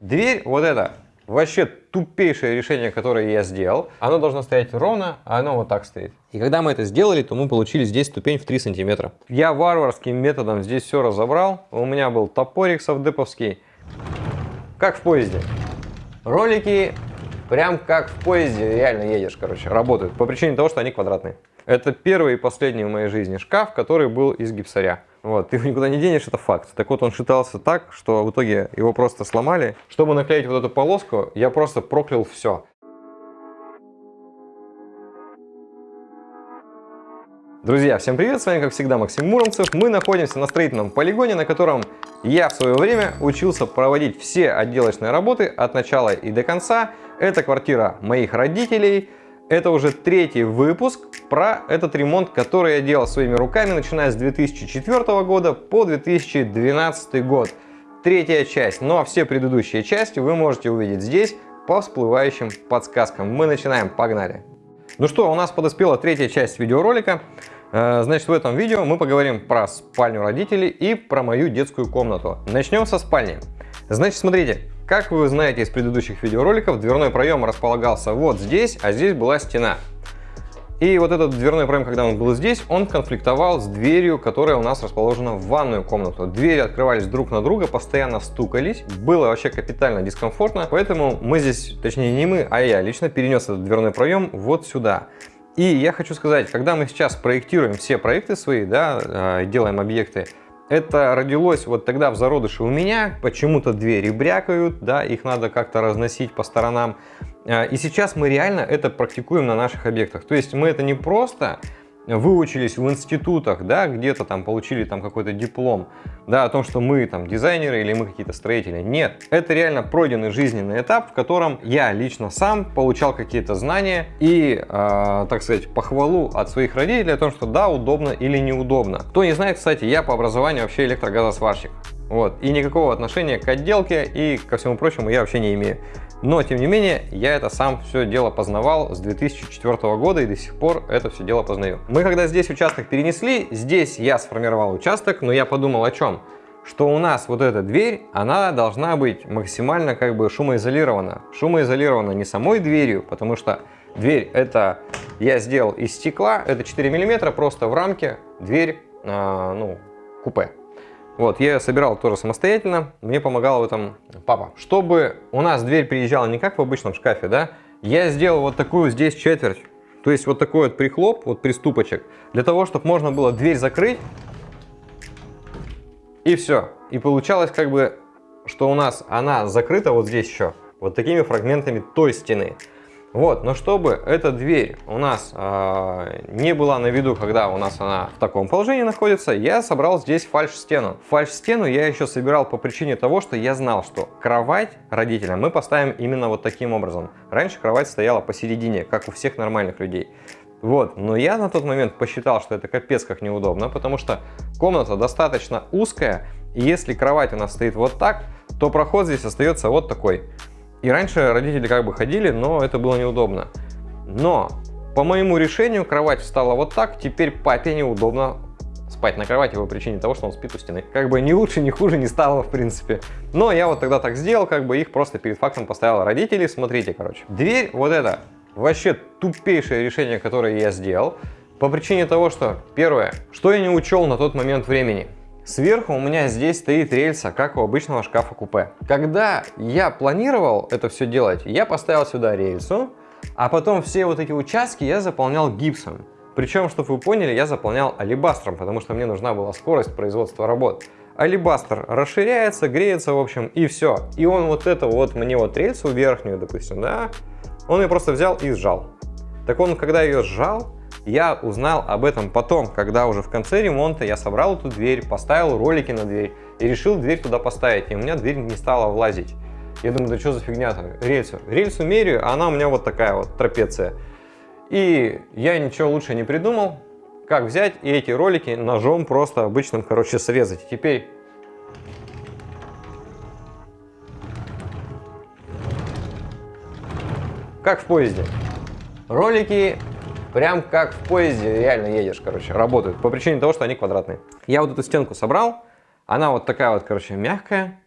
Дверь вот эта, вообще тупейшее решение, которое я сделал. Оно должно стоять ровно, а оно вот так стоит. И когда мы это сделали, то мы получили здесь ступень в 3 сантиметра. Я варварским методом здесь все разобрал. У меня был топорик совдеповский. Как в поезде. Ролики прям как в поезде реально едешь, короче, работают. По причине того, что они квадратные. Это первый и последний в моей жизни шкаф, который был из гипсаря. Вот, ты его никуда не денешь, это факт. Так вот, он шитался так, что в итоге его просто сломали. Чтобы наклеить вот эту полоску, я просто проклял все. Друзья, всем привет, с вами как всегда Максим Муромцев. Мы находимся на строительном полигоне, на котором я в свое время учился проводить все отделочные работы от начала и до конца. Это квартира моих родителей, это уже третий выпуск про этот ремонт, который я делал своими руками, начиная с 2004 года по 2012 год. Третья часть, но все предыдущие части вы можете увидеть здесь по всплывающим подсказкам. Мы начинаем, погнали! Ну что, у нас подоспела третья часть видеоролика. Э, значит, в этом видео мы поговорим про спальню родителей и про мою детскую комнату. Начнем со спальни. Значит, смотрите, как вы знаете из предыдущих видеороликов, дверной проем располагался вот здесь, а здесь была стена. И вот этот дверной проем, когда он был здесь, он конфликтовал с дверью, которая у нас расположена в ванную комнату. Двери открывались друг на друга, постоянно стукались. Было вообще капитально дискомфортно, поэтому мы здесь, точнее не мы, а я лично перенес этот дверной проем вот сюда. И я хочу сказать, когда мы сейчас проектируем все проекты свои, да, а, делаем объекты, это родилось вот тогда в зародыше у меня, почему-то двери брякают, да, их надо как-то разносить по сторонам. А, и сейчас мы реально это практикуем на наших объектах. То есть мы это не просто выучились в институтах, да, где-то там получили там какой-то диплом, да, о том, что мы там дизайнеры или мы какие-то строители. Нет, это реально пройденный жизненный этап, в котором я лично сам получал какие-то знания и, э, так сказать, похвалу от своих родителей о том, что да, удобно или неудобно. Кто не знает, кстати, я по образованию вообще электрогазосварщик. Вот, и никакого отношения к отделке и ко всему прочему я вообще не имею. Но, тем не менее, я это сам все дело познавал с 2004 года и до сих пор это все дело познаю. Мы когда здесь участок перенесли, здесь я сформировал участок, но я подумал о чем? Что у нас вот эта дверь, она должна быть максимально как бы шумоизолирована. Шумоизолирована не самой дверью, потому что дверь это я сделал из стекла, это 4 миллиметра, просто в рамке дверь, э, ну, купе. Вот, я собирал тоже самостоятельно, мне помогал в этом папа. Чтобы у нас дверь приезжала не как в обычном шкафе, да, я сделал вот такую здесь четверть, то есть вот такой вот прихлоп, вот приступочек, для того, чтобы можно было дверь закрыть, и все. И получалось как бы, что у нас она закрыта вот здесь еще, вот такими фрагментами той стены. Вот, но чтобы эта дверь у нас э, не была на виду, когда у нас она в таком положении находится, я собрал здесь фальш-стену. Фальш-стену я еще собирал по причине того, что я знал, что кровать родителям мы поставим именно вот таким образом. Раньше кровать стояла посередине, как у всех нормальных людей. Вот, но я на тот момент посчитал, что это капец как неудобно, потому что комната достаточно узкая, и если кровать у нас стоит вот так, то проход здесь остается вот такой. И раньше родители как бы ходили, но это было неудобно. Но по моему решению кровать встала вот так, теперь папе неудобно спать на кровати по причине того, что он спит у стены. Как бы ни лучше, ни хуже не стало, в принципе. Но я вот тогда так сделал, как бы их просто перед фактом поставил родители. Смотрите, короче. Дверь вот эта, вообще тупейшее решение, которое я сделал. По причине того, что, первое, что я не учел на тот момент времени. Сверху у меня здесь стоит рельса, как у обычного шкафа-купе. Когда я планировал это все делать, я поставил сюда рельсу, а потом все вот эти участки я заполнял гипсом. Причем, чтобы вы поняли, я заполнял алибастром, потому что мне нужна была скорость производства работ. Алибастр расширяется, греется, в общем, и все. И он вот это вот, мне вот рельсу верхнюю, допустим, да, он ее просто взял и сжал. Так он, когда ее сжал, я узнал об этом потом, когда уже в конце ремонта я собрал эту дверь, поставил ролики на дверь и решил дверь туда поставить, и у меня дверь не стала влазить. Я думаю, да что за фигня там, рельсу. Рельсу меряю, а она у меня вот такая вот трапеция. И я ничего лучше не придумал, как взять и эти ролики ножом просто обычным, короче, срезать. теперь как в поезде. Ролики Прям как в поезде реально едешь, короче, работают. По причине того, что они квадратные. Я вот эту стенку собрал. Она вот такая вот, короче, мягкая.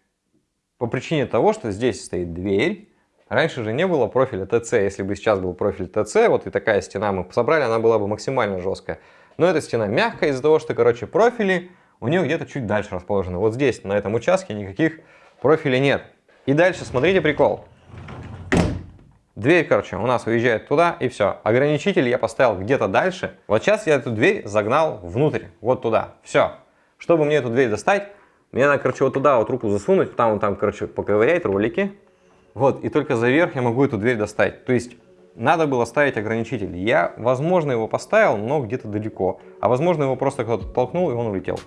по причине того, что здесь стоит дверь. Раньше же не было профиля ТЦ. Если бы сейчас был профиль ТЦ, вот и такая стена мы собрали, она была бы максимально жесткая. Но эта стена мягкая из-за того, что, короче, профили у нее где-то чуть дальше расположены. Вот здесь, на этом участке, никаких профилей нет. И дальше, смотрите прикол. Дверь, короче, у нас уезжает туда, и все. Ограничитель я поставил где-то дальше. Вот сейчас я эту дверь загнал внутрь, вот туда. Все. Чтобы мне эту дверь достать, мне надо, короче, вот туда вот руку засунуть, там, там, короче, поковырять ролики. Вот, и только за верх я могу эту дверь достать. То есть, надо было ставить ограничитель. Я, возможно, его поставил, но где-то далеко. А возможно, его просто кто-то толкнул, и он улетел.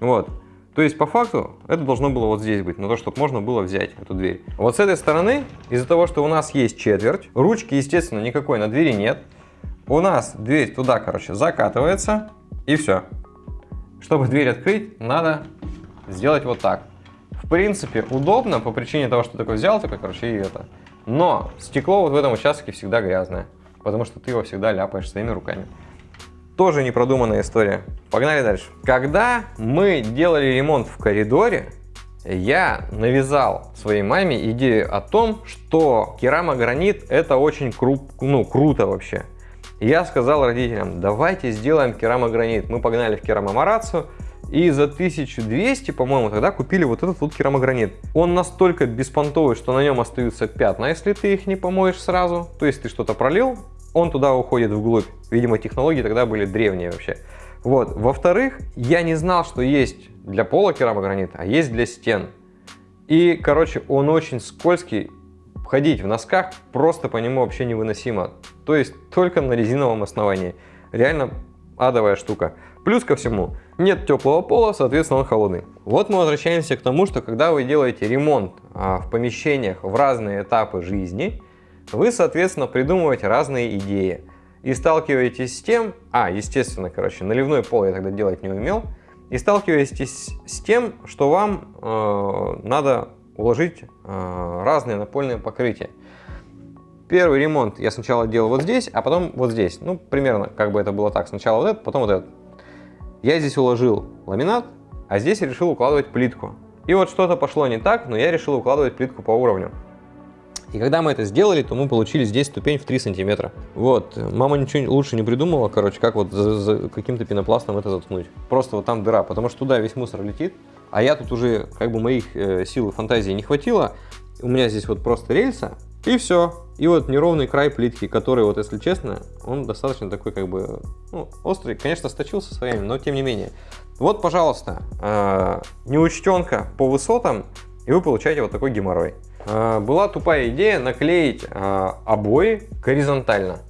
Вот. То есть, по факту, это должно было вот здесь быть, на то, чтобы можно было взять эту дверь. Вот с этой стороны, из-за того, что у нас есть четверть, ручки, естественно, никакой на двери нет, у нас дверь туда, короче, закатывается, и все. Чтобы дверь открыть, надо сделать вот так. В принципе, удобно по причине того, что такой взял, такой, короче, и это. Но стекло вот в этом участке всегда грязное, потому что ты его всегда ляпаешь своими руками. Тоже непродуманная история. Погнали дальше. Когда мы делали ремонт в коридоре, я навязал своей маме идею о том, что керамогранит это очень кру ну, круто вообще. Я сказал родителям, давайте сделаем керамогранит. Мы погнали в керамомарацию и за 1200, по-моему, тогда купили вот этот вот керамогранит. Он настолько беспонтовый, что на нем остаются пятна, если ты их не помоешь сразу. То есть ты что-то пролил, он туда уходит вглубь. Видимо, технологии тогда были древние вообще. Вот. Во-вторых, я не знал, что есть для пола керамогранит, а есть для стен. И, короче, он очень скользкий. Ходить в носках просто по нему вообще невыносимо. То есть только на резиновом основании. Реально адовая штука. Плюс ко всему, нет теплого пола, соответственно он холодный. Вот мы возвращаемся к тому, что когда вы делаете ремонт а, в помещениях в разные этапы жизни, вы, соответственно, придумываете разные идеи. И сталкиваетесь с тем, а, естественно, короче, наливной пол я тогда делать не умел, и сталкиваетесь с тем, что вам э, надо уложить э, разные напольные покрытия. Первый ремонт я сначала делал вот здесь, а потом вот здесь. Ну, примерно как бы это было так. Сначала вот этот, потом вот этот. Я здесь уложил ламинат, а здесь решил укладывать плитку. И вот что-то пошло не так, но я решил укладывать плитку по уровню. И когда мы это сделали, то мы получили здесь ступень в 3 сантиметра. Вот, мама ничего лучше не придумала, короче, как вот за, за каким-то пенопластом это заткнуть. Просто вот там дыра, потому что туда весь мусор летит, а я тут уже, как бы моих э, сил и фантазии не хватило. У меня здесь вот просто рельса, и все. И вот неровный край плитки, который, вот если честно, он достаточно такой как бы ну, острый. Конечно, сточился со временем, но тем не менее. Вот, пожалуйста, э, неучтенка по высотам, и вы получаете вот такой геморрой. А, была тупая идея наклеить а, обои горизонтально.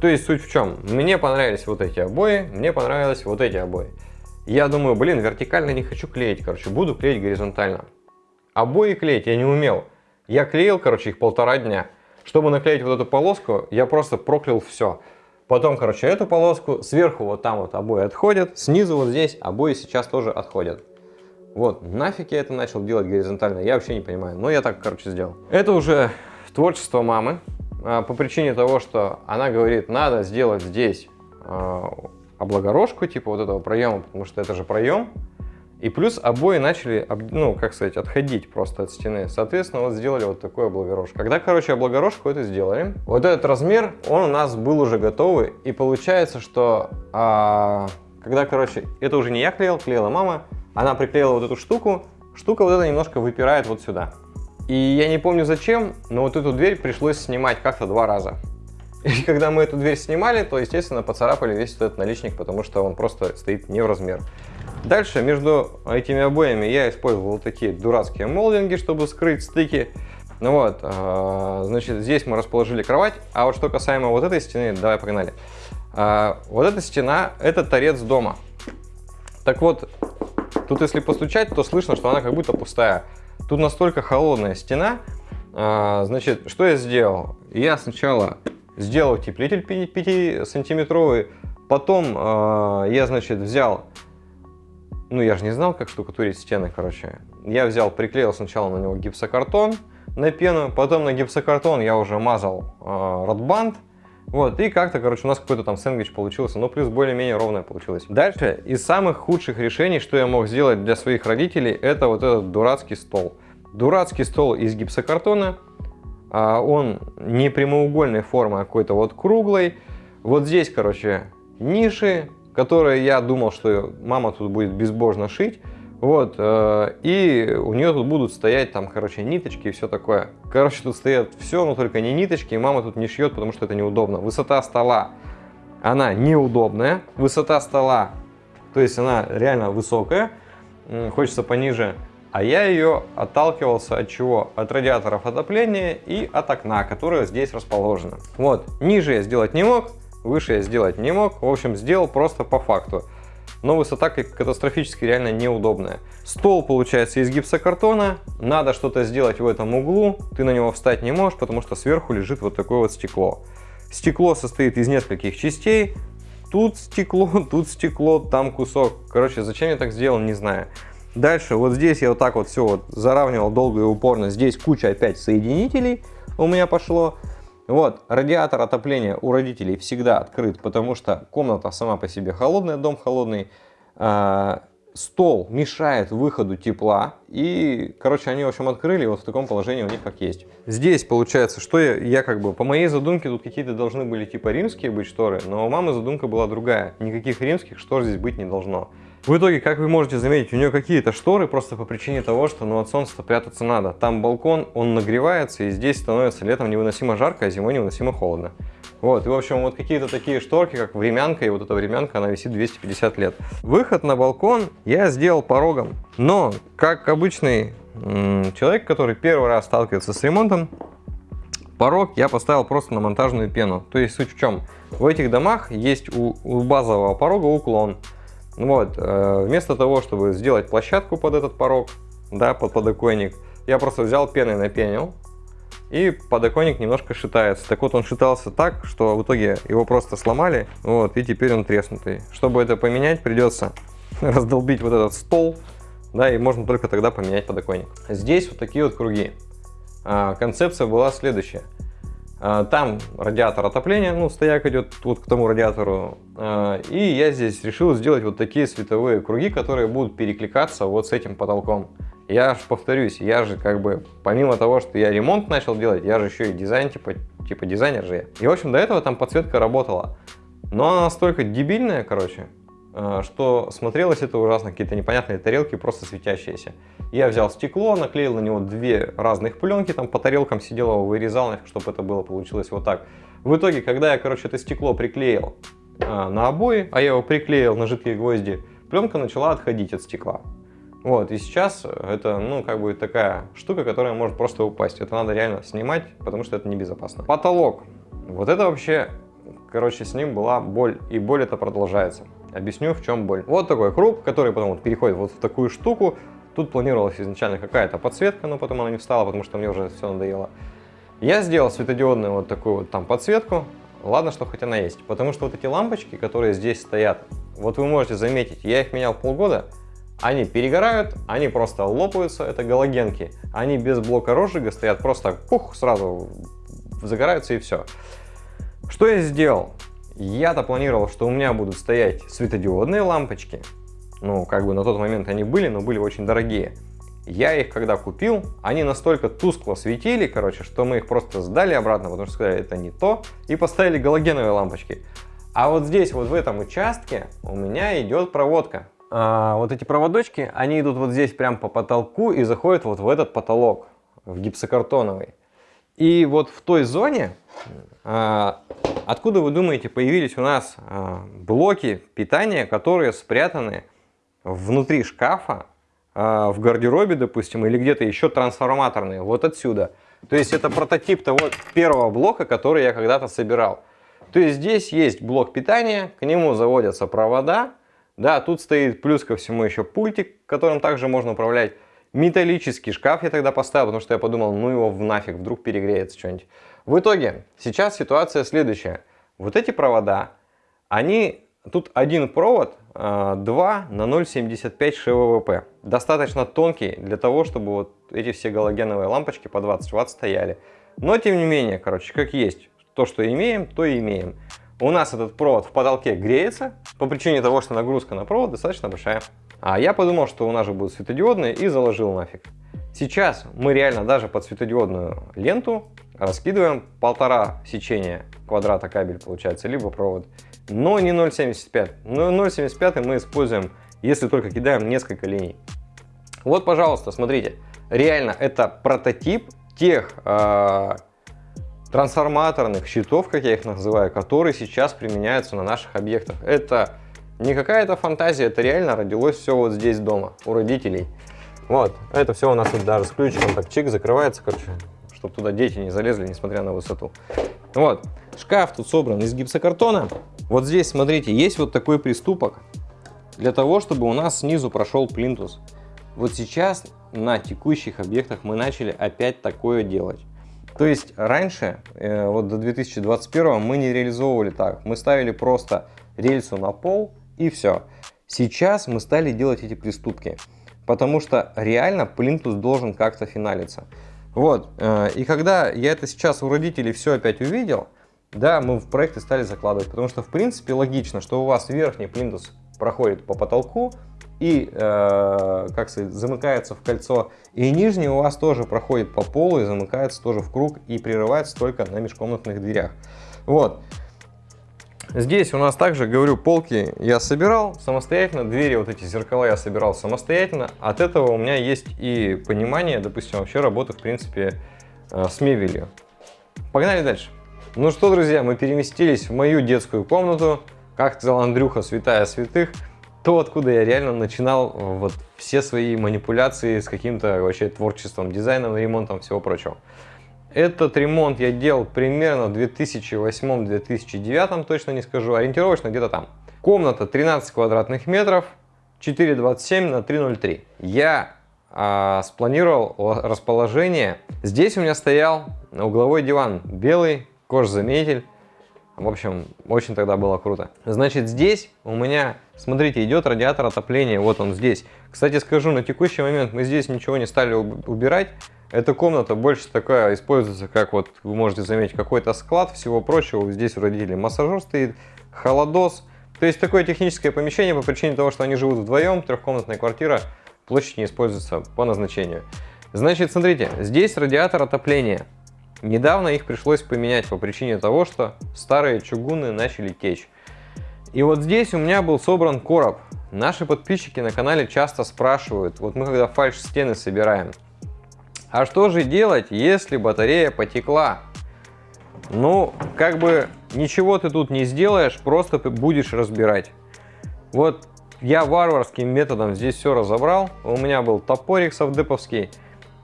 То есть суть в чем? Мне понравились вот эти обои, мне понравились вот эти обои. Я думаю, блин, вертикально не хочу клеить, короче, буду клеить горизонтально. Обои клеить я не умел. Я клеил, короче, их полтора дня. Чтобы наклеить вот эту полоску, я просто проклял все. Потом, короче, эту полоску, сверху вот там вот обои отходят, снизу вот здесь обои сейчас тоже отходят. Вот, нафиг я это начал делать горизонтально, я вообще не понимаю. Но я так, короче, сделал. Это уже творчество мамы. А, по причине того, что она говорит, надо сделать здесь а, облагорожку, типа вот этого проема, потому что это же проем. И плюс обои начали, ну, как сказать, отходить просто от стены. Соответственно, вот сделали вот такой облагорожку. Когда, короче, облагорожку это сделали, вот этот размер, он у нас был уже готовый. И получается, что а, когда, короче, это уже не я клеил, клеила мама, она приклеила вот эту штуку, штука вот эта немножко выпирает вот сюда. И я не помню зачем, но вот эту дверь пришлось снимать как-то два раза. И когда мы эту дверь снимали, то, естественно, поцарапали весь этот наличник, потому что он просто стоит не в размер. Дальше между этими обоями я использовал вот такие дурацкие молдинги, чтобы скрыть стыки. Ну вот, а, значит, здесь мы расположили кровать. А вот что касаемо вот этой стены, давай погнали. А, вот эта стена, это торец дома. Так вот, Тут если постучать, то слышно, что она как будто пустая. Тут настолько холодная стена. А, значит, что я сделал? Я сначала сделал утеплитель 5-сантиметровый. Потом а, я, значит, взял... Ну, я же не знал, как штукатурить стены, короче. Я взял, приклеил сначала на него гипсокартон на пену. Потом на гипсокартон я уже мазал э. Вот, и как-то, короче, у нас какой-то там сэндвич получился, но плюс более-менее ровное получилось. Дальше, из самых худших решений, что я мог сделать для своих родителей, это вот этот дурацкий стол. дурацкий стол из гипсокартона. А, он не прямоугольной формы, а какой-то вот круглый. Вот здесь, короче, ниши, которые я думал, что мама тут будет безбожно шить. Вот, э, и у нее тут будут стоять там, короче, ниточки и все такое. Короче, тут стоят все, но только не ниточки, и мама тут не шьет, потому что это неудобно. Высота стола, она неудобная. Высота стола, то есть она реально высокая, хочется пониже. А я ее отталкивался от чего? От радиаторов отопления и от окна, которое здесь расположено. Вот, ниже я сделать не мог, выше я сделать не мог. В общем, сделал просто по факту но высота катастрофически реально неудобная. Стол получается из гипсокартона, надо что-то сделать в этом углу, ты на него встать не можешь, потому что сверху лежит вот такое вот стекло. Стекло состоит из нескольких частей, тут стекло, тут стекло, там кусок. Короче, зачем я так сделал, не знаю. Дальше, вот здесь я вот так вот все вот заравнивал долго и упорно. Здесь куча опять соединителей у меня пошло. Вот, радиатор отопления у родителей всегда открыт, потому что комната сама по себе холодная, дом холодный. А, стол мешает выходу тепла. И, короче, они, в общем, открыли вот в таком положении у них как есть. Здесь, получается, что я, я как бы, по моей задумке, тут какие-то должны были типа римские быть шторы, но у мамы задумка была другая. Никаких римских штор здесь быть не должно. В итоге, как вы можете заметить, у нее какие-то шторы просто по причине того, что ну, от солнца прятаться надо. Там балкон, он нагревается, и здесь становится летом невыносимо жарко, а зимой невыносимо холодно. Вот, и в общем, вот какие-то такие шторки, как времянка, и вот эта времянка, она висит 250 лет. Выход на балкон я сделал порогом, но, как обычный человек, который первый раз сталкивается с ремонтом, порог я поставил просто на монтажную пену. То есть суть в чем? В этих домах есть у, у базового порога уклон. Вот, э, вместо того, чтобы сделать площадку под этот порог, да, под подоконник, я просто взял пеной напенил, и подоконник немножко шитается. Так вот, он шитался так, что в итоге его просто сломали, вот, и теперь он треснутый. Чтобы это поменять, придется раздолбить вот этот стол, да, и можно только тогда поменять подоконник. Здесь вот такие вот круги. А, концепция была следующая. А, там радиатор отопления, ну, стояк идет вот к тому радиатору. А, и я здесь решил сделать вот такие световые круги, которые будут перекликаться вот с этим потолком. Я же повторюсь, я же как бы, помимо того, что я ремонт начал делать, я же еще и дизайн, типа, типа дизайнер же я. И, в общем, до этого там подсветка работала. Но она настолько дебильная, короче, а, что смотрелось это ужасно, какие-то непонятные тарелки, просто светящиеся. Я взял стекло, наклеил на него две разных пленки, там по тарелкам сидел его, вырезал, чтобы это было, получилось вот так. В итоге, когда я, короче, это стекло приклеил а, на обои, а я его приклеил на жидкие гвозди, пленка начала отходить от стекла. Вот, и сейчас это, ну, как бы такая штука, которая может просто упасть. Это надо реально снимать, потому что это небезопасно. Потолок. Вот это вообще, короче, с ним была боль, и боль это продолжается. Объясню, в чем боль. Вот такой круг, который потом вот переходит вот в такую штуку. Тут планировалась изначально какая-то подсветка, но потом она не встала, потому что мне уже все надоело. Я сделал светодиодную вот такую вот там подсветку. Ладно, что хоть она есть. Потому что вот эти лампочки, которые здесь стоят, вот вы можете заметить, я их менял полгода, они перегорают, они просто лопаются, это галогенки. Они без блока розжига стоят, просто пух, сразу загораются и все. Что я сделал? Я-то планировал, что у меня будут стоять светодиодные лампочки. Ну, как бы на тот момент они были, но были очень дорогие. Я их когда купил, они настолько тускло светили, короче, что мы их просто сдали обратно, потому что сказали, это не то, и поставили галогеновые лампочки. А вот здесь, вот в этом участке, у меня идет проводка. А, вот эти проводочки, они идут вот здесь прям по потолку и заходят вот в этот потолок, в гипсокартоновый. И вот в той зоне а, Откуда, вы думаете, появились у нас а, блоки питания, которые спрятаны внутри шкафа, в гардеробе, допустим, или где-то еще трансформаторные, вот отсюда. То есть это прототип того первого блока, который я когда-то собирал. То есть здесь есть блок питания, к нему заводятся провода, да, тут стоит плюс ко всему еще пультик, которым также можно управлять. Металлический шкаф я тогда поставил, потому что я подумал, ну его в нафиг, вдруг перегреется что-нибудь. В итоге, сейчас ситуация следующая. Вот эти провода, они, тут один провод 2 а, на 0,75 ШВВП. Достаточно тонкий для того, чтобы вот эти все галогеновые лампочки по 20 Вт стояли. Но тем не менее, короче, как есть. То, что имеем, то и имеем. У нас этот провод в потолке греется по причине того, что нагрузка на провод достаточно большая. А я подумал, что у нас же будут светодиодные и заложил нафиг. Сейчас мы реально даже под светодиодную ленту раскидываем полтора сечения квадрата кабель получается, либо провод, но не 0,75. Но 0,75 мы используем, если только кидаем несколько линий. Вот, пожалуйста, смотрите, реально это прототип тех э, трансформаторных щитов, как я их называю, которые сейчас применяются на наших объектах. Это не какая-то фантазия, это реально родилось все вот здесь дома, у родителей. Вот, это все у нас тут даже с ключиком так чик закрывается, короче, чтобы туда дети не залезли, несмотря на высоту. Вот, шкаф тут собран из гипсокартона. Вот здесь, смотрите, есть вот такой приступок для того, чтобы у нас снизу прошел плинтус. Вот сейчас на текущих объектах мы начали опять такое делать. То есть раньше, э, вот до 2021 мы не реализовывали так. Мы ставили просто рельсу на пол и все. Сейчас мы стали делать эти приступки, потому что реально плинтус должен как-то финалиться. Вот, э, и когда я это сейчас у родителей все опять увидел, да, мы в проекты стали закладывать, потому что в принципе логично, что у вас верхний плинтус проходит по потолку и, э, как сказать, замыкается в кольцо, и нижний у вас тоже проходит по полу и замыкается тоже в круг и прерывается только на межкомнатных дверях. Вот. Здесь у нас также, говорю, полки я собирал самостоятельно, двери, вот эти зеркала я собирал самостоятельно. От этого у меня есть и понимание, допустим, вообще работы, в принципе, э, с мебелью. Погнали дальше. Ну что, друзья, мы переместились в мою детскую комнату. Как сказал Андрюха, святая святых. То, откуда я реально начинал вот все свои манипуляции с каким-то вообще творчеством, дизайном, ремонтом, всего прочего. Этот ремонт я делал примерно в 2008-2009, точно не скажу, ориентировочно где-то там. Комната 13 квадратных метров, 4,27 на 3,03. Я а, спланировал расположение. Здесь у меня стоял угловой диван белый, кожзаметель. В общем, очень тогда было круто. Значит, здесь у меня, смотрите, идет радиатор отопления. Вот он здесь. Кстати, скажу, на текущий момент мы здесь ничего не стали убирать. Эта комната больше такая используется, как вот вы можете заметить, какой-то склад всего прочего. Здесь у родителей массажер стоит, холодос. То есть такое техническое помещение по причине того, что они живут вдвоем, трехкомнатная квартира, площадь не используется по назначению. Значит, смотрите, здесь радиатор отопления. Недавно их пришлось поменять по причине того, что старые чугуны начали течь. И вот здесь у меня был собран короб. Наши подписчики на канале часто спрашивают, вот мы когда фальш стены собираем, а что же делать, если батарея потекла? Ну, как бы ничего ты тут не сделаешь, просто будешь разбирать. Вот я варварским методом здесь все разобрал. У меня был топорик совдеповский.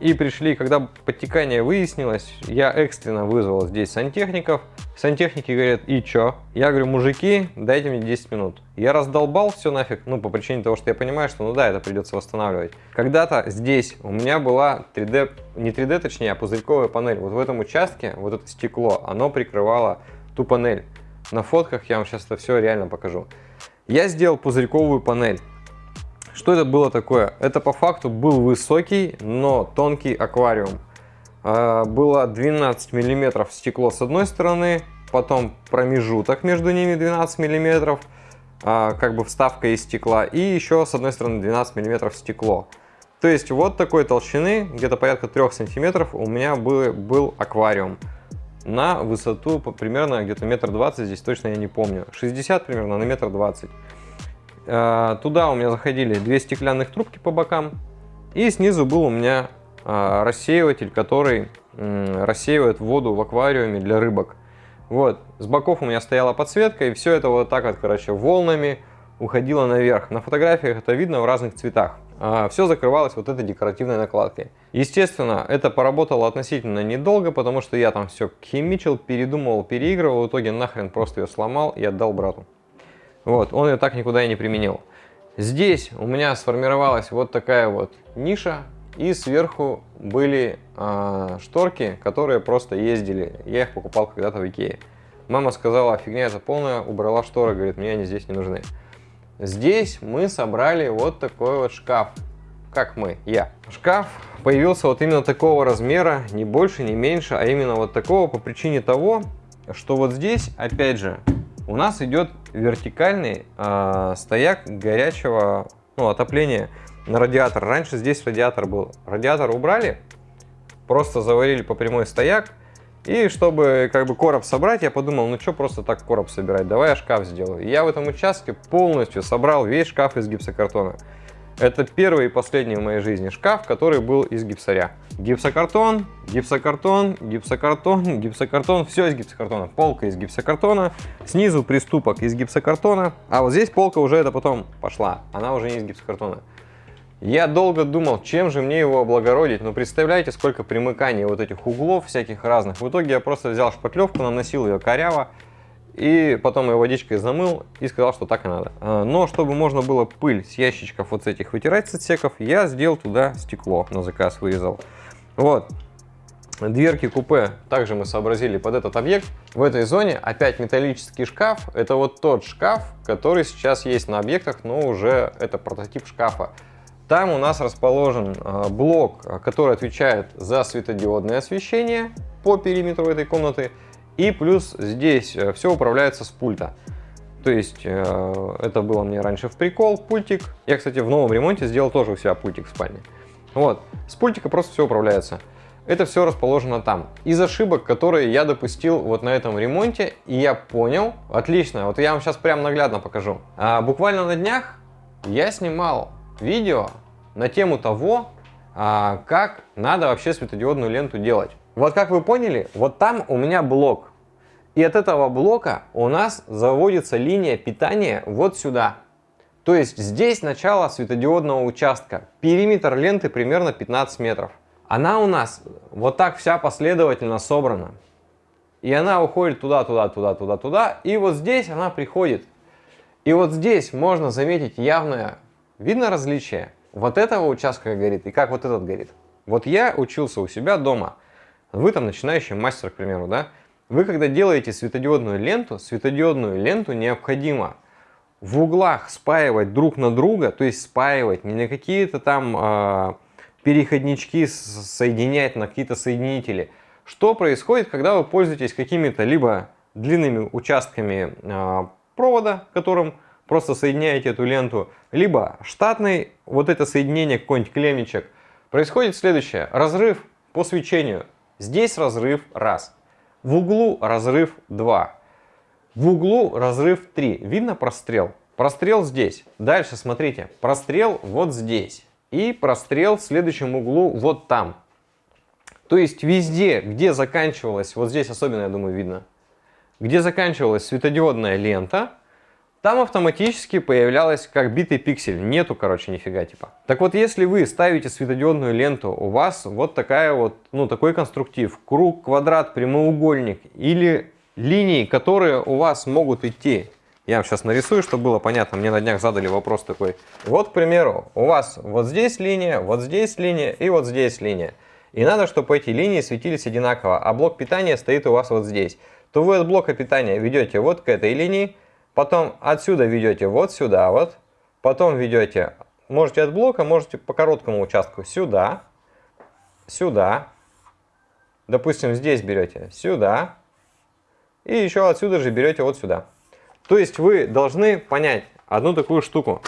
И пришли, когда подтекание выяснилось, я экстренно вызвал здесь сантехников. Сантехники говорят, и чё? Я говорю, мужики, дайте мне 10 минут. Я раздолбал все нафиг, ну, по причине того, что я понимаю, что, ну да, это придется восстанавливать. Когда-то здесь у меня была 3D, не 3D, точнее, а пузырьковая панель. Вот в этом участке, вот это стекло, оно прикрывало ту панель. На фотках я вам сейчас это все реально покажу. Я сделал пузырьковую панель. Что это было такое? Это по факту был высокий, но тонкий аквариум. А, было 12 миллиметров стекло с одной стороны, потом промежуток между ними 12 миллиметров, а, как бы вставка из стекла, и еще с одной стороны 12 миллиметров стекло. То есть вот такой толщины, где-то порядка 3 сантиметров, у меня был, был аквариум на высоту примерно где-то метр двадцать, здесь точно я не помню, 60 примерно на метр двадцать. А, туда у меня заходили две стеклянных трубки по бокам. И снизу был у меня а, рассеиватель, который рассеивает воду в аквариуме для рыбок. Вот, с боков у меня стояла подсветка, и все это вот так вот, короче, волнами уходило наверх. На фотографиях это видно в разных цветах. А все закрывалось вот этой декоративной накладкой. Естественно, это поработало относительно недолго, потому что я там все химичил, передумывал, переигрывал, в итоге нахрен просто ее сломал и отдал брату. Вот, он ее так никуда и не применил. Здесь у меня сформировалась вот такая вот ниша, и сверху были э, шторки, которые просто ездили. Я их покупал когда-то в Икее. Мама сказала, фигня это полная, убрала шторы, говорит, мне они здесь не нужны. Здесь мы собрали вот такой вот шкаф. Как мы, я. Шкаф появился вот именно такого размера, не больше, не меньше, а именно вот такого по причине того, что вот здесь, опять же, у нас идет вертикальный э, стояк горячего ну, отопления. на радиатор. Раньше здесь радиатор был. Радиатор убрали, просто заварили по прямой стояк. И чтобы как бы короб собрать, я подумал, ну что просто так короб собирать, давай я шкаф сделаю. И я в этом участке полностью собрал весь шкаф из гипсокартона. Это первый и последний в моей жизни шкаф, который был из гипсаря. Гипсокартон, гипсокартон, гипсокартон, гипсокартон, все из гипсокартона. Полка из гипсокартона, снизу приступок из гипсокартона, а вот здесь полка уже это потом пошла, она уже не из гипсокартона. Я долго думал, чем же мне его облагородить, но представляете, сколько примыканий вот этих углов всяких разных. В итоге я просто взял шпатлевку, наносил ее коряво, и потом ее водичкой замыл и сказал, что так и надо. А, но чтобы можно было пыль с ящичков вот с этих вытирать с отсеков, я сделал туда стекло, на заказ вырезал. Вот. Дверки купе также мы сообразили под этот объект. В этой зоне опять металлический шкаф. Это вот тот шкаф, который сейчас есть на объектах, но уже это прототип шкафа. Там у нас расположен а, блок, который отвечает за светодиодное освещение по периметру этой комнаты. И плюс здесь э, все управляется с пульта. То есть э, это было мне раньше в прикол, пультик. Я, кстати, в новом ремонте сделал тоже у себя пультик в спальне. Вот, с пультика просто все управляется. Это все расположено там. Из ошибок, которые я допустил вот на этом ремонте, и я понял, отлично, вот я вам сейчас прям наглядно покажу. А, буквально на днях я снимал видео на тему того, а, как надо вообще светодиодную ленту делать. Вот как вы поняли, вот там у меня блок. И от этого блока у нас заводится линия питания вот сюда. То есть здесь начало светодиодного участка. Периметр ленты примерно 15 метров. Она у нас вот так вся последовательно собрана. И она уходит туда, туда, туда, туда, туда. И вот здесь она приходит. И вот здесь можно заметить явное, видно различие вот этого участка горит и как вот этот горит. Вот я учился у себя дома. Вы там начинающий мастер, к примеру, да? Вы когда делаете светодиодную ленту, светодиодную ленту необходимо в углах спаивать друг на друга, то есть спаивать, не на какие-то там э, переходнички соединять, на какие-то соединители. Что происходит, когда вы пользуетесь какими-то либо длинными участками э, провода, которым просто соединяете эту ленту, либо штатный, вот это соединение какой-нибудь клеммичек, происходит следующее. Разрыв по свечению. Здесь разрыв раз. В углу разрыв 2. В углу разрыв 3. Видно прострел? Прострел здесь. Дальше смотрите. Прострел вот здесь. И прострел в следующем углу вот там. То есть везде, где заканчивалась, вот здесь особенно, я думаю, видно, где заканчивалась светодиодная лента, там автоматически появлялась как битый пиксель. Нету, короче, нифига типа. Так вот, если вы ставите светодиодную ленту, у вас вот такая вот, ну, такой конструктив. Круг, квадрат, прямоугольник или линии, которые у вас могут идти. Я вам сейчас нарисую, чтобы было понятно. Мне на днях задали вопрос такой. Вот, к примеру, у вас вот здесь линия, вот здесь линия и вот здесь линия. И надо, чтобы эти линии светились одинаково, а блок питания стоит у вас вот здесь. То вы от блока питания ведете вот к этой линии, Потом отсюда ведете вот сюда вот. Потом ведете, можете от блока, можете по короткому участку сюда, сюда. Допустим, здесь берете сюда. И еще отсюда же берете вот сюда. То есть вы должны понять одну такую штуку,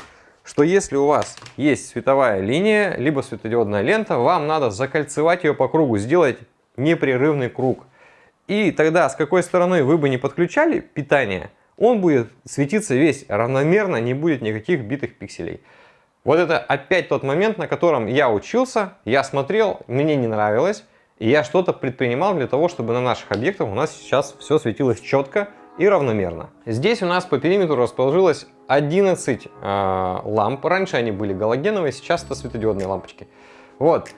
что если у вас есть световая линия, либо светодиодная лента, вам надо закольцевать ее по кругу, сделать непрерывный круг. И тогда с какой стороны вы бы не подключали питание, он будет светиться весь равномерно, не будет никаких битых пикселей. Вот это опять тот момент, на котором я учился, я смотрел, мне не нравилось, и я что-то предпринимал для того, чтобы на наших объектах у нас сейчас все светилось четко и равномерно. Здесь у нас по периметру расположилось 11 э, ламп. Раньше они были галогеновые, сейчас это светодиодные лампочки. Вот.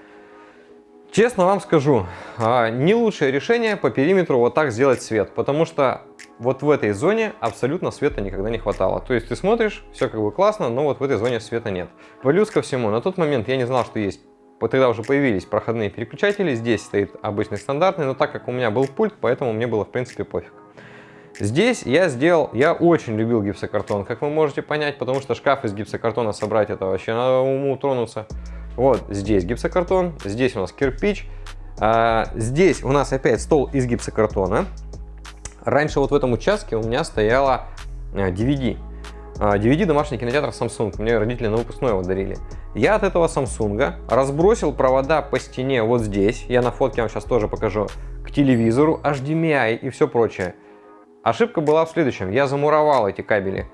Честно вам скажу, э, не лучшее решение по периметру вот так сделать свет, потому что вот в этой зоне абсолютно света никогда не хватало. То есть ты смотришь, все как бы классно, но вот в этой зоне света нет. Плюс ко всему, на тот момент я не знал, что есть вот тогда уже появились проходные переключатели, здесь стоит обычный стандартный, но так как у меня был пульт, поэтому мне было в принципе пофиг. Здесь я сделал, я очень любил гипсокартон, как вы можете понять, потому что шкаф из гипсокартона собрать это вообще надо уму тронуться. Вот здесь гипсокартон, здесь у нас кирпич, а, здесь у нас опять стол из гипсокартона. Раньше вот в этом участке у меня стояла DVD. DVD домашний кинотеатр Samsung. Мне родители на выпускной его дарили. Я от этого Samsung разбросил провода по стене вот здесь, я на фотке вам сейчас тоже покажу, к телевизору, HDMI и все прочее. Ошибка была в следующем, я замуровал эти кабели.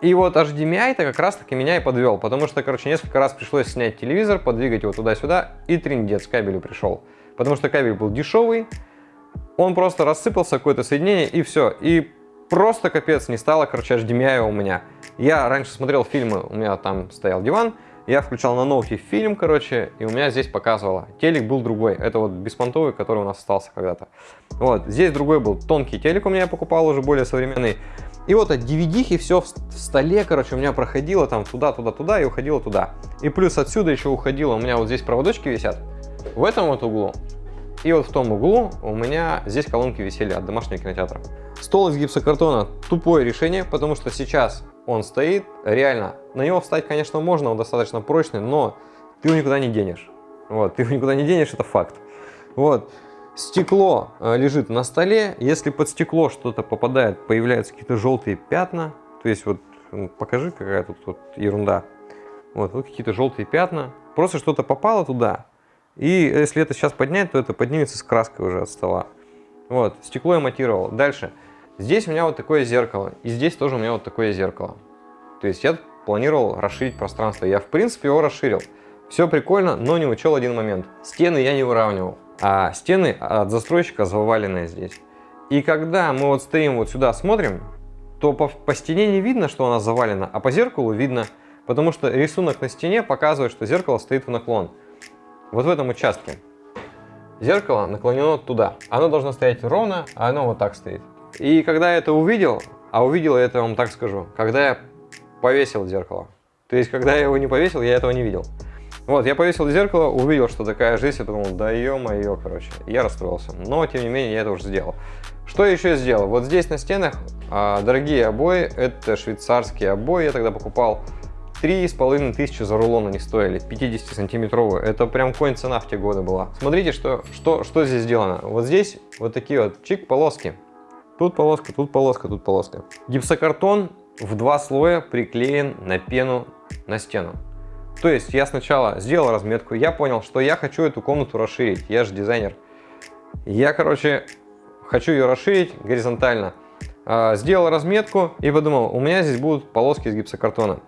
И вот HDMI-то как раз таки меня и подвел, потому что, короче, несколько раз пришлось снять телевизор, подвигать его туда-сюда, и триндец кабелю пришел. Потому что кабель был дешевый, он просто рассыпался, какое-то соединение, и все. И просто капец, не стало, короче, HDMI у меня. Я раньше смотрел фильмы, у меня там стоял диван, я включал на ноуте фильм, короче, и у меня здесь показывало. Телек был другой, это вот беспонтовый, который у нас остался когда-то. Вот, здесь другой был тонкий телек у меня я покупал, уже более современный. И вот от DVD все в столе, короче, у меня проходило там туда, туда, туда и уходило туда. И плюс отсюда еще уходило, у меня вот здесь проводочки висят, в этом вот углу. И вот в том углу у меня здесь колонки висели от домашнего кинотеатра. Стол из гипсокартона тупое решение, потому что сейчас он стоит, реально, на него встать, конечно, можно, он достаточно прочный, но ты его никуда не денешь. Вот, ты его никуда не денешь, это факт. Вот, стекло э, лежит на столе, если под стекло что-то попадает, появляются какие-то желтые пятна, то есть вот, покажи, какая тут вот ерунда. Вот, вот какие-то желтые пятна, просто что-то попало туда, и если это сейчас поднять, то это поднимется с краской уже от стола. Вот, стекло я матировал. Дальше. Здесь у меня вот такое зеркало. И здесь тоже у меня вот такое зеркало. То есть я планировал расширить пространство. Я, в принципе, его расширил. Все прикольно, но не учел один момент. Стены я не выравнивал. А стены от застройщика заваленные здесь. И когда мы вот стоим вот сюда смотрим, то по, по стене не видно, что она завалена, а по зеркалу видно, потому что рисунок на стене показывает, что зеркало стоит в наклон вот в этом участке. Зеркало наклонено туда. Оно должно стоять ровно, а оно вот так стоит. И когда я это увидел, а увидел это, вам так скажу, когда я повесил зеркало. То есть, когда я его не повесил, я этого не видел. Вот, я повесил зеркало, увидел, что такая жизнь, я думал, да ё-моё, короче. Я расстроился. Но, тем не менее, я это уже сделал. Что еще сделал? Вот здесь на стенах а, дорогие обои, это швейцарские обои, я тогда покупал Три с половиной тысячи за рулон они стоили, 50 сантиметровые. Это прям конь цена в те годы была. Смотрите, что, что, что здесь сделано. Вот здесь вот такие вот чик полоски. Тут полоска, тут полоска, тут полоска. Гипсокартон в два слоя приклеен на пену на стену. То есть я сначала сделал разметку, я понял, что я хочу эту комнату расширить. Я же дизайнер. Я, короче, хочу ее расширить горизонтально. А, сделал разметку и подумал, у меня здесь будут полоски из гипсокартона.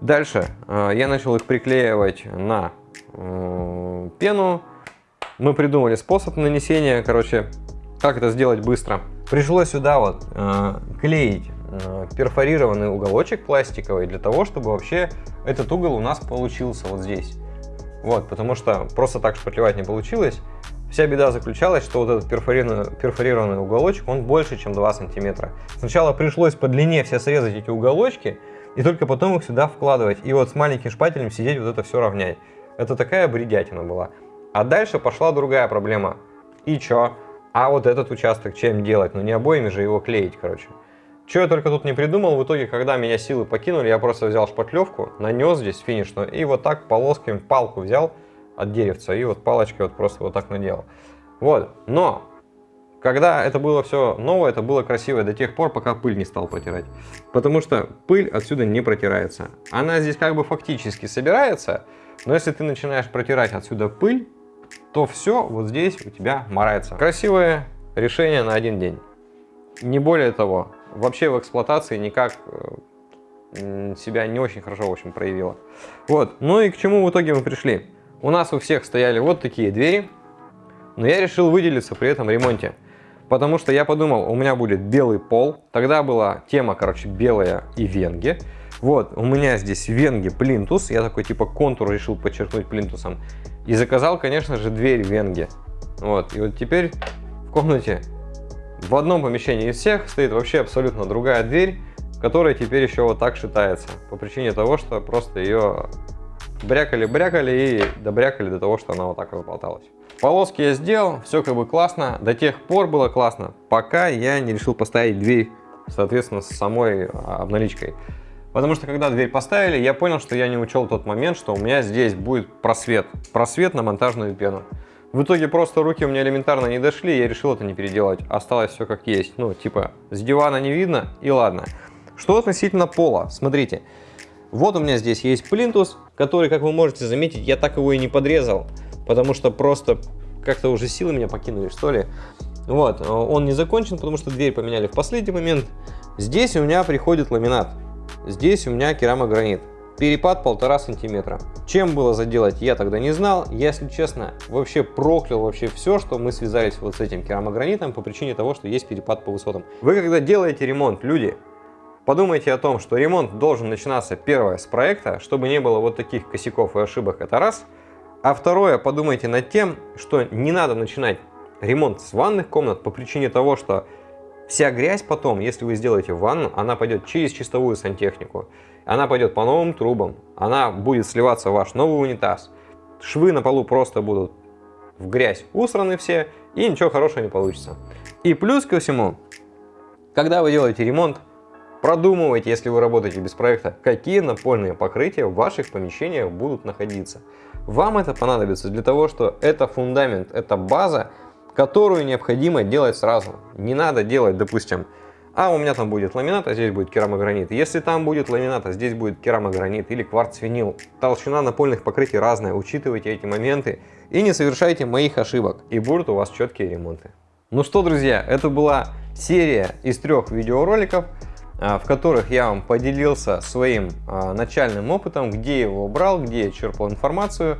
Дальше э, я начал их приклеивать на э, пену. Мы придумали способ нанесения, короче, как это сделать быстро. Пришлось сюда вот э, клеить перфорированный уголочек пластиковый для того, чтобы вообще этот угол у нас получился вот здесь. Вот, потому что просто так шпатлевать не получилось. Вся беда заключалась, что вот этот перфорированный, перфорированный уголочек, он больше, чем 2 сантиметра. Сначала пришлось по длине все срезать эти уголочки, и только потом их сюда вкладывать. И вот с маленьким шпателем сидеть вот это все равнять. Это такая бредятина была. А дальше пошла другая проблема. И чё? А вот этот участок чем делать? Ну не обоими же его клеить, короче. Что я только тут не придумал, в итоге, когда меня силы покинули, я просто взял шпатлевку, нанес здесь финишную, и вот так полосками палку взял от деревца, и вот палочкой вот просто вот так наделал. Вот, но когда это было все новое, это было красиво до тех пор, пока пыль не стал протирать. Потому что пыль отсюда не протирается. Она здесь как бы фактически собирается, но если ты начинаешь протирать отсюда пыль, то все вот здесь у тебя морается. Красивое решение на один день. Не более того, вообще в эксплуатации никак э, себя не очень хорошо, в общем, проявила. Вот, ну и к чему в итоге мы пришли? У нас у всех стояли вот такие двери, но я решил выделиться при этом ремонте. Потому что я подумал, у меня будет белый пол. Тогда была тема, короче, белая и венги. Вот, у меня здесь венги плинтус. Я такой, типа, контур решил подчеркнуть плинтусом. И заказал, конечно же, дверь венги. Вот, и вот теперь в комнате в одном помещении из всех стоит вообще абсолютно другая дверь, которая теперь еще вот так шитается. По причине того, что просто ее брякали-брякали и добрякали до того, что она вот так разболталась. Полоски я сделал, все как бы классно. До тех пор было классно, пока я не решил поставить дверь, соответственно, с самой а, обналичкой. Потому что когда дверь поставили, я понял, что я не учел тот момент, что у меня здесь будет просвет. Просвет на монтажную пену. В итоге просто руки у меня элементарно не дошли, я решил это не переделать. Осталось все как есть. Ну, типа, с дивана не видно, и ладно. Что относительно пола? Смотрите, вот у меня здесь есть плинтус, который, как вы можете заметить, я так его и не подрезал, потому что просто как-то уже силы меня покинули, что ли. Вот, э, он не закончен, потому что дверь поменяли в последний момент. Здесь у меня приходит ламинат, здесь у меня керамогранит. Перепад полтора сантиметра. Чем было заделать, я тогда не знал. Я, если честно, вообще проклял вообще все, что мы связались вот с этим керамогранитом по причине того, что есть перепад по высотам. Вы когда делаете ремонт, люди, подумайте о том, что ремонт должен начинаться первое с проекта, чтобы не было вот таких косяков и ошибок, это раз. А второе, подумайте над тем, что не надо начинать ремонт с ванных комнат по причине того, что вся грязь потом, если вы сделаете ванну, она пойдет через чистовую сантехнику. Она пойдет по новым трубам, она будет сливаться в ваш новый унитаз. Швы на полу просто будут в грязь усраны все, и ничего хорошего не получится. И плюс ко всему, когда вы делаете ремонт, продумывайте, если вы работаете без проекта, какие напольные покрытия в ваших помещениях будут находиться. Вам это понадобится для того, что это фундамент, это база, которую необходимо делать сразу. Не надо делать, допустим, а у меня там будет ламинат, а здесь будет керамогранит. Если там будет ламинат, а здесь будет керамогранит или кварц-винил, толщина напольных покрытий разная, учитывайте эти моменты и не совершайте моих ошибок, и будут у вас четкие ремонты. Ну что, друзья, это была серия из трех видеороликов, в которых я вам поделился своим а, начальным опытом, где я его брал, где я черпал информацию,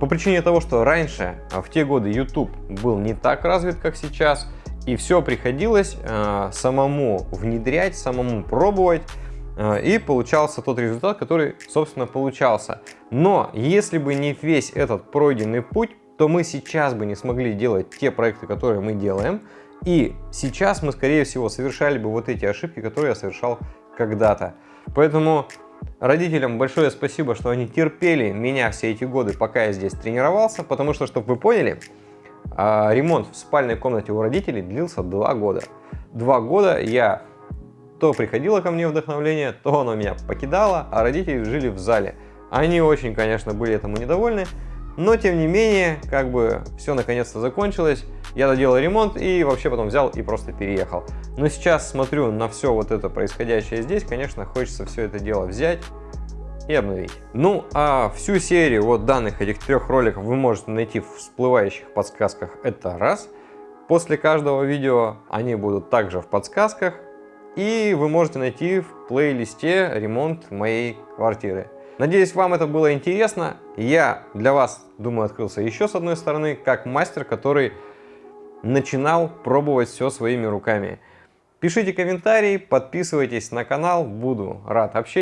по причине того, что раньше, а, в те годы, YouTube был не так развит, как сейчас, и все приходилось самому внедрять, самому пробовать, и получался тот результат, который, собственно, получался. Но если бы не весь этот пройденный путь, то мы сейчас бы не смогли делать те проекты, которые мы делаем, и сейчас мы, скорее всего, совершали бы вот эти ошибки, которые я совершал когда-то. Поэтому Родителям большое спасибо, что они терпели меня все эти годы, пока я здесь тренировался, потому что, чтобы вы поняли, а, ремонт в спальной комнате у родителей длился два года. Два года я то приходило ко мне вдохновление, то оно меня покидало, а родители жили в зале. Они очень, конечно, были этому недовольны, но тем не менее, как бы все наконец-то закончилось. Я доделал ремонт и вообще потом взял и просто переехал. Но сейчас смотрю на все вот это происходящее здесь, конечно, хочется все это дело взять и обновить. Ну, а всю серию вот данных этих трех роликов вы можете найти в всплывающих подсказках. Это раз. После каждого видео они будут также в подсказках. И вы можете найти в плейлисте ремонт моей квартиры. Надеюсь, вам это было интересно. Я для вас, думаю, открылся еще с одной стороны, как мастер, который начинал пробовать все своими руками. Пишите комментарии, подписывайтесь на канал, буду рад общению.